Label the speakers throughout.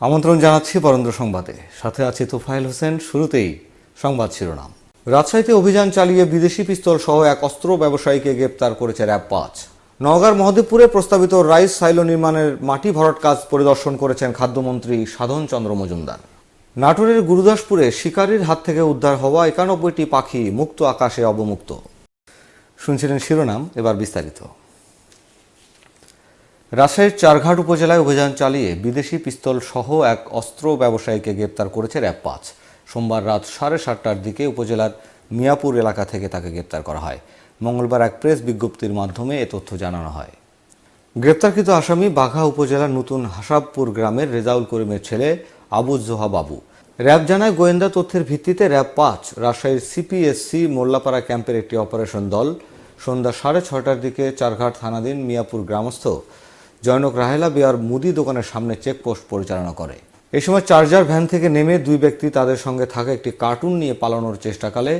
Speaker 1: আমন্ত্রণ জানাচ্ছি বরেন্দ্র সংবাদে। সাথে আছে তোফায়েল হোসেন, শুরুতেই সংবাদ শিরোনাম। রাজশাহীতে অভিযান চালিয়ে বিদেশি পিস্তল সহ এক অস্ত্র ব্যবসায়ীকে গ্রেপ্তার করেছে র্যাব পাঁচ। নওগাঁর মহাদেবপুরে প্রস্তাবিত রাইস সাইলো নির্মাণের মাটি ভরাট কাজ পরিদর্শন করেছেন খাদ্যমন্ত্রী সাধন চন্দ্র মজুমদার। নাটোরের গুরুদাসপুরে শিকারীর হাত থেকে উদ্ধার হওয়া একানব্বইটি পাখি মুক্ত আকাশে অবমুক্ত। শুনছিলেন শিরোনাম, এবার বিস্তারিত। রাজশাহীর চারঘাট উপজেলায় অভিযান চালিয়ে বিদেশি পিস্তল সহ এক অস্ত্র ব্যবসায়ীকে গ্রেপ্তার করেছে র্যাব পাঁচ। সোমবার রাত সাড়ে সাতটার দিকে উপজেলার মিয়াপুর এলাকা থেকে তাকে গ্রেপ্তার করা হয়। মঙ্গলবার এক প্রেস বিজ্ঞপ্তির মাধ্যমে এ তথ্য জানানো হয়। গ্রেপ্তারকৃত আসামি বাঘা উপজেলার নতুন হাসাবপুর গ্রামের রেজাউল করিমের ছেলে আবু জোহা বাবু। র্যাব জানায়, গোয়েন্দা তথ্যের ভিত্তিতে র্যাব পাঁচ রাজশাহীর সিপিএসসি মোল্লাপাড়া ক্যাম্পের একটি অপারেশন দল সন্ধ্যা সাড়ে ছটার দিকে চারঘাট থানাধীন মিয়াপুর গ্রামস্থ জয়নক রাহেলা বিয়ার মুদি দোকানের সামনে চেকপোস্ট পরিচালনা করে। এই সময় চার্জার ভ্যান থেকে নেমে দুই ব্যক্তি তাদের সঙ্গে থাকা একটি কার্টুন নিয়ে পালানোর চেষ্টাকালে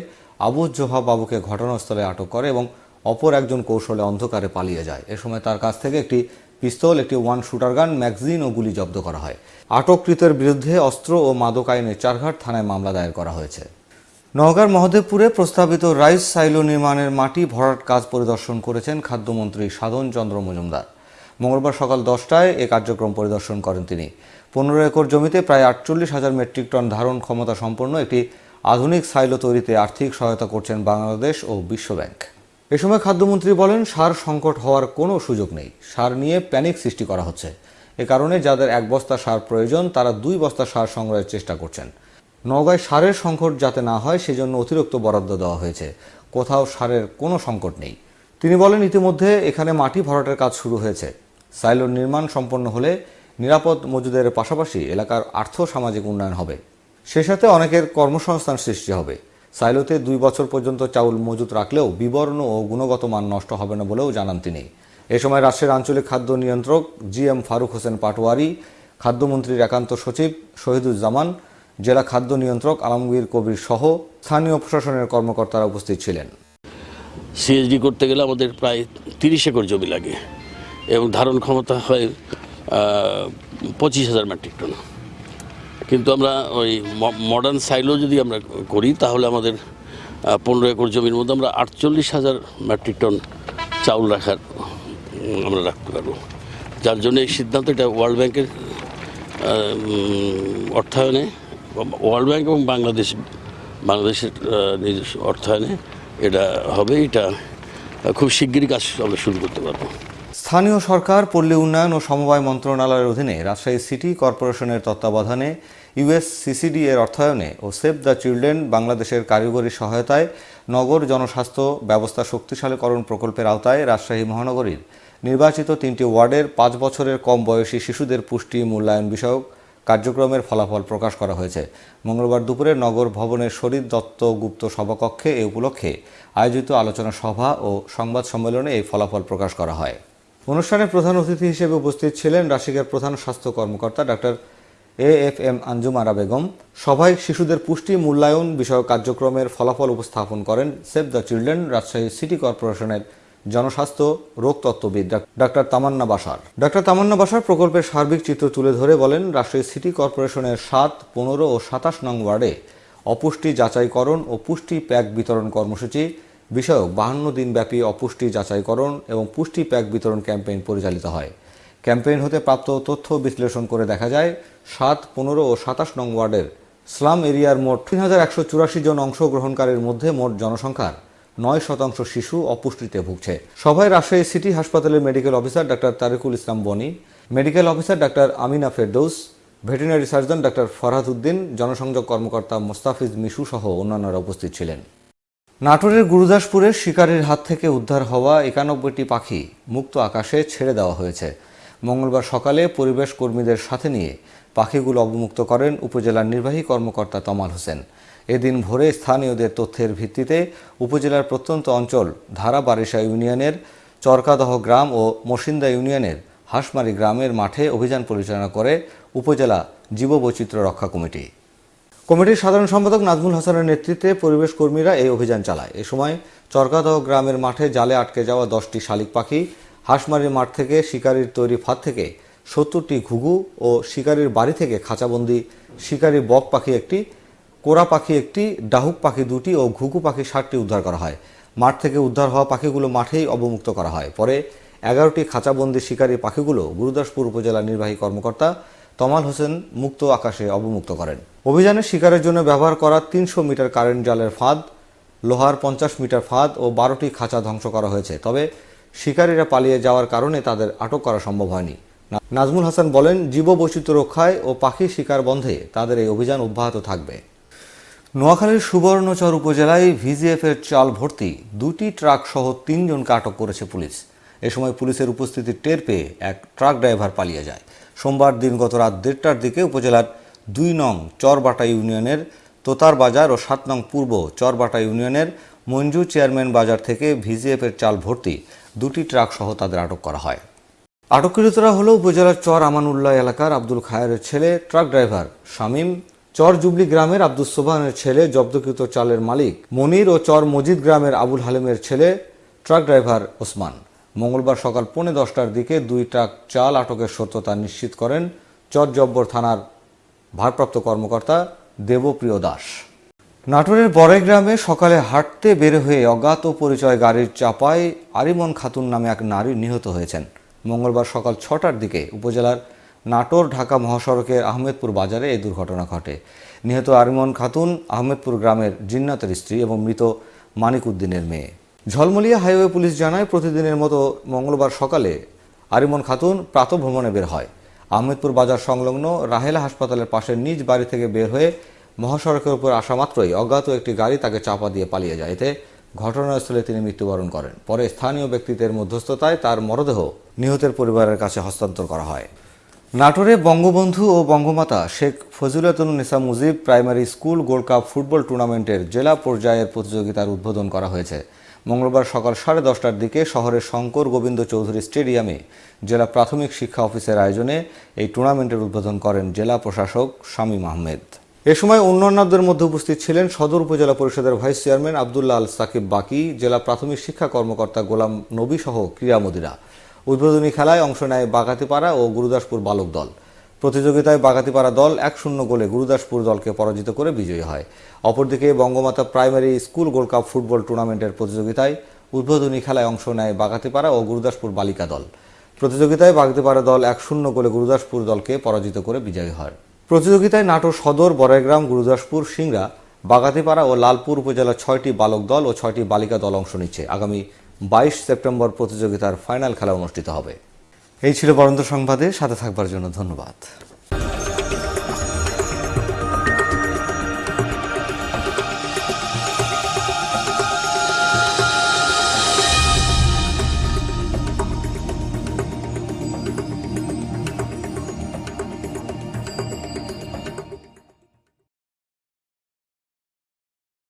Speaker 1: আবু জোহা বাবুকে ঘটনাস্থলে আটক করে এবং অপর একজন কৌশলে অন্ধকারে পালিয়ে যায়। এ সময় তার কাছ থেকে একটি পিস্তল, একটি ওয়ান শুটার গান, ম্যাগজিন ও গুলি জব্দ করা হয়। আটককৃতের বিরুদ্ধে অস্ত্র ও মাদক আইনে চারঘাট থানায় মামলা দায়ের করা হয়েছে। নওগাঁর মহদেবপুরে প্রস্তাবিত রাইস সাইলো নির্মাণের মাটি ভরাট কাজ পরিদর্শন করেছেন খাদ্যমন্ত্রী সাধন চন্দ্র মজুমদার। মঙ্গলবার সকাল দশটায় এ কার্যক্রম পরিদর্শন করেন তিনি। পনেরো একর জমিতে প্রায় আটচল্লিশ হাজার মেট্রিক টন ধারণ ক্ষমতা সম্পন্ন একটি আধুনিক সাইলো তৈরিতে আর্থিক সহায়তা করছেন বাংলাদেশ ও বিশ্বব্যাংক এ সময় খাদ্যমন্ত্রী বলেন, সার সংকট হওয়ার কোনো সুযোগ নেই। সার নিয়ে প্যানিক সৃষ্টি করা হচ্ছে। এ কারণে যাদের এক বস্তা সার প্রয়োজন, তারা দুই বস্তা সার সংগ্রহের চেষ্টা করছেন। নওগাঁয় সারের সংকট যাতে না হয়, সেজন্য অতিরিক্ত বরাদ্দ দেওয়া হয়েছে। কোথাও সারের কোনো সংকট নেই। তিনি বলেন, ইতিমধ্যে এখানে মাটি ভরাটের কাজ শুরু হয়েছে। সাইলোর নির্মাণ সম্পন্ন হলে নিরাপদ মজুদের পাশাপাশি এলাকার আর্থ সামাজিক উন্নয়ন হবে। সে সাথে অনেকের কর্মসংস্থান সৃষ্টি হবে। সাইলোতে দুই বছর পর্যন্ত চাউল মজুত রাখলেও বিবর্ণ ও গুণগত মান নষ্ট হবে না বলেও জানান তিনি। এ সময় রাষ্ট্রের আঞ্চলিক খাদ্য নিয়ন্ত্রক জি এম ফারুক হোসেন পাটোয়ারি, খাদ্যমন্ত্রীর একান্ত সচিব শহীদুজ্জামান, জেলা খাদ্য নিয়ন্ত্রক আলমগীর কবির সহ স্থানীয় প্রশাসনের কর্মকর্তারা উপস্থিত ছিলেন।
Speaker 2: সিএসডি করতে গেলে আমাদের প্রায় তিরিশ একর জমি লাগে। এবং ধারণ ক্ষমতা হয় পঁচিশ হাজার মেট্রিক টন। কিন্তু আমরা ওই মডার্ন সাইলো যদি আমরা করি, তাহলে আমাদের পনেরো একর জমির মধ্যে আমরা আটচল্লিশ হাজার মেট্রিক টন চাউল রাখার আমরা রাখতে পারব। যার জন্য এই সিদ্ধান্ত, এটা ওয়ার্ল্ড ব্যাংকের অর্থায়নে ওয়ার্ল্ড ব্যাংক এবং বাংলাদেশ, বাংলাদেশের নিজস্ব অর্থায়নে এটা হবে। এটা খুব শিগগিরই কাজ আমরা শুরু করতে পারব।
Speaker 1: স্থানীয় সরকার, পল্লী উন্নয়ন ও সমবায় মন্ত্রণালয়ের অধীনে রাজশাহী সিটি কর্পোরেশনের তত্ত্বাবধানে ইউএস সিসিডি এর অর্থায়নে ও সেভ দ্য চিলড্রেন বাংলাদেশের কারিগরি সহায়তায় নগর জনস্বাস্থ্য ব্যবস্থা শক্তিশালীকরণ প্রকল্পের আওতায় রাজশাহী মহানগরীর নির্বাচিত তিনটি ওয়ার্ডের পাঁচ বছরের কম বয়সী শিশুদের পুষ্টি মূল্যায়ন বিষয়ক কার্যক্রমের ফলাফল প্রকাশ করা হয়েছে। মঙ্গলবার দুপুরে নগর ভবনের শরীর দত্ত গুপ্ত সভাকক্ষে এ উপলক্ষে আয়োজিত আলোচনা সভা ও সংবাদ সম্মেলনে এই ফলাফল প্রকাশ করা হয়। অনুষ্ঠানে প্রধান অতিথি হিসেবে উপস্থিত ছিলেন রাশিকের প্রধান স্বাস্থ্য কর্মকর্তা doctor A F M Anjum Ara Begum. সভায় শিশুদের পুষ্টি, মূল্যায়ন বিষয়ক কার্যক্রমের ফলাফল উপস্থাপন করেন Save the Children Rajshahi city কর্পোরেশনের জনস্বাস্থ্য রোগতত্ত্ববিদ ডাক- ডাক্তার তামান্না বাসার। ডাক্তার তামান্না বাসার প্রকল্পের সার্বিক চিত্র তুলে ধরে বলেন, রাজশাহী সিটি কর্পোরেশনের সাত, পনেরো ও সাতাশ নং ওয়ার্ডে অপুষ্টি যাচাইকরণ ও পুষ্টি প্যাক বিতরণ কর্মসূচি বিষয়ক বাহান্ন দিনব্যাপী অপুষ্টি যাচাইকরণ এবং পুষ্টি প্যাক বিতরণ ক্যাম্পেইন পরিচালিত হয়। ক্যাম্পেইন হতে প্রাপ্ত তথ্য বিশ্লেষণ করে দেখা যায়, সাত, পনেরো ও সাতাশ নং ওয়ার্ডের স্লাম এরিয়ার মোট তিন হাজার একশো চুরাশি জন অংশগ্রহণকারীর মধ্যে মোট জনসংখ্যার নয় শতাংশ শিশু অপুষ্টিতে ভুগছে। সভায় রাজশাহী সিটি হাসপাতালের medical officer doctor Tariqul Islam Boni, medical officer doctor Amina Ferdous, veterinary surgeon doctor Farhad Uddin, জনসংযোগ কর্মকর্তা মোস্তাফিজ মিশু সহ অন্যান্যরা উপস্থিত ছিলেন। নাটোরের গুরুদাসপুরের শিকারীর হাত থেকে উদ্ধার হওয়া একানব্বইটি পাখি মুক্ত আকাশে ছেড়ে দেওয়া হয়েছে। মঙ্গলবার সকালে পরিবেশ কর্মীদের সাথে নিয়ে পাখিগুলো অবমুক্ত করেন উপজেলার নির্বাহী কর্মকর্তা তমাল হোসেন। এদিন ভোরে স্থানীয়দের তথ্যের ভিত্তিতে উপজেলার প্রত্যন্ত অঞ্চল ধারা বারিশা ইউনিয়নের চরকাদহ গ্রাম ও মসিন্দা ইউনিয়নের হাঁসমারি গ্রামের মাঠে অভিযান পরিচালনা করে উপজেলা জীববৈচিত্র্য রক্ষা কমিটি। কমিটির সাধারণ সম্পাদক নাজমুল হাসানের নেতৃত্বে পরিবেশ কর্মীরা এই অভিযান চালায়। এ সময় চরকাদহ গ্রামের মাঠে জালে আটকে যাওয়া দশটি শালিক পাখি, হাঁসমারির মাঠ থেকে শিকারির তৈরি ফাঁদ থেকে সত্তরটি ঘুঘু ও শিকারির বাড়ি থেকে খাঁচাবন্দি, শিকারি বক পাখি একটি, কোরা পাখি একটি, ডাহুক পাখি দুটি ও ঘুঘু পাখি ষাটটি উদ্ধার করা হয়। মাঠ থেকে উদ্ধার হওয়া পাখিগুলো মাঠেই অবমুক্ত করা হয়। পরে এগারোটি খাঁচাবন্দি শিকারি পাখিগুলো গুরুদাসপুর উপজেলা নির্বাহী কর্মকর্তা তমাল হোসেন মুক্ত আকাশে অবমুক্ত করেন। অভিযানে শিকারের জন্য ব্যবহার করা তিনশো মিটার কারেন্ট জালের ফাঁদ, লোহার পঞ্চাশ মিটার ফাঁদ ও বারোটি খাঁচা ধ্বংস করা হয়েছে। তবে শিকারীরা পালিয়ে যাওয়ার কারণে তাদের আটক করা সম্ভব হয়নি। নাজমুল হাসান বলেন, জীববৈচিত্র্য রক্ষায় ও পাখি শিকার বন্ধে তাদের এই অভিযান অব্যাহত থাকবে। নোয়াখালীর সুবর্ণচর উপজেলায় ভিজিএফের চাল ভর্তি, দুটি ট্রাক সহ তিনজনকে আটক করেছে পুলিশ। এ সময় পুলিশের উপস্থিতি টের পেয়ে এক ট্রাক ড্রাইভার পালিয়ে যায়। সোমবার দিন গত রাত দেড়টার দিকে উপজেলার দুই নং চরবাটা ইউনিয়নের তোতার বাজার ও সাত নং পূর্ব চরবাটা ইউনিয়নের মঞ্জু চেয়ারম্যান বাজার থেকে ভিজিএফের চাল ভর্তি দুটি ট্রাক সহ তাদের আটক করা হয়। আটককৃতরা হলো উপজেলার চর আমানুল্লাহ এলাকার আব্দুল খায়ের ছেলে, ট্রাক ড্রাইভার শামীম, চর জুবলি গ্রামের আব্দুল সোবানের ছেলে, জব্দকৃত চালের মালিক মনির ও চর মজিদ গ্রামের আবুল হালিমের ছেলে, ট্রাক ড্রাইভার ওসমান। মঙ্গলবার সকাল পৌনে দশটার দিকে দুই ট্রাক চাল আটকের সত্যতা নিশ্চিত করেন চর জব্বর থানার ভারপ্রাপ্ত কর্মকর্তা দেবপ্রিয় দাস। নাটোরের বড়াই গ্রামে সকালে হাঁটতে বের হয়ে অজ্ঞাত পরিচয় গাড়ির চাপায় আরিমন খাতুন নামে এক নারী নিহত হয়েছেন। মঙ্গলবার সকাল ছটার দিকে উপজেলার নাটোর ঢাকা মহাসড়কের আহমেদপুর বাজারে এই দুর্ঘটনা ঘটে। নিহত আরিমন খাতুন আহমেদপুর গ্রামের জিন্নাতের স্ত্রী এবং মৃত মানিক উদ্দিনের মেয়ে। ঝলমলিয়া হাইওয়ে পুলিশ জানায়, প্রতিদিনের মতো মঙ্গলবার সকালে আরিমন খাতুন প্রাতভ্রমণে বের হয়। আহমেদপুর বাজার সংলগ্ন রাহেলা হাসপাতালের পাশে নিজ বাড়ি থেকে বের হয়ে মহাসড়কের উপর আসা মাত্রই অজ্ঞাত একটি গাড়ি তাকে চাপা দিয়ে পালিয়ে যায়। এতে ঘটনাস্থলে তিনি মৃত্যুবরণ করেন। পরে স্থানীয় ব্যক্তিদের মধ্যস্থতায় তার মরদেহ নিহতের পরিবারের কাছে হস্তান্তর করা হয়। নাটোরে বঙ্গবন্ধু ও Bangamata Sheikh Fazilatun Nesa Mujib primary school gold cup football টুর্নামেন্টের জেলা পর্যায়ের প্রতিযোগিতার উদ্বোধন করা হয়েছে। মঙ্গলবার সকাল সাড়ে দশটার দিকে শহরের শঙ্কর গোবিন্দ চৌধুরী স্টেডিয়ামে জেলা প্রাথমিক শিক্ষা অফিসের আয়োজনে এই টুর্নামেন্টের উদ্বোধন করেন জেলা প্রশাসক শামীম আহমেদ। এ সময় অন্যান্যদের মধ্যে উপস্থিত ছিলেন সদর উপজেলা পরিষদের ভাইস চেয়ারম্যান আবদুল্লাহ আল সাকিব বাকি, জেলা প্রাথমিক শিক্ষা কর্মকর্তা গোলাম নবী সহ ক্রীড়ামোদীরা। উদ্বোধনী খেলায় অংশ নেয় বাগাতিপাড়া ও গুরুদাসপুর বালক দল। প্রতিযোগিতায় বাগাতিপাড়া দল এক শূন্য গোলে গুরুদাসপুর দলকে পরাজিত করে বিজয়ী হয়। অপরদিকে Bangamata primary school gold cup football টুর্নামেন্টের প্রতিযোগিতায় উদ্বোধনী খেলায় অংশ নেয় বাগাতিপাড়া ও গুরুদাসপুর বালিকা দল। প্রতিযোগিতায় বাগদিপাড়া দল এক শূন্য গোলে গুরুদাসপুর দলকে পরাজিত করে বিজয়ী হয়। প্রতিযোগিতায় নাটোর সদর বড়াইগ্রাম গুরুদাসপুর, সিংড়া বাগাতিপাড়া ও লালপুর উপজেলার ছয়টি বালক দল ও ছয়টি বালিকা দল অংশ নিচ্ছে। আগামী বাইশ সেপ্টেম্বর প্রতিযোগিতার ফাইনাল খেলা অনুষ্ঠিত হবে। এই ছিল বরন্ত সংবাদে সাথে থাকবার জন্য ধন্যবাদ।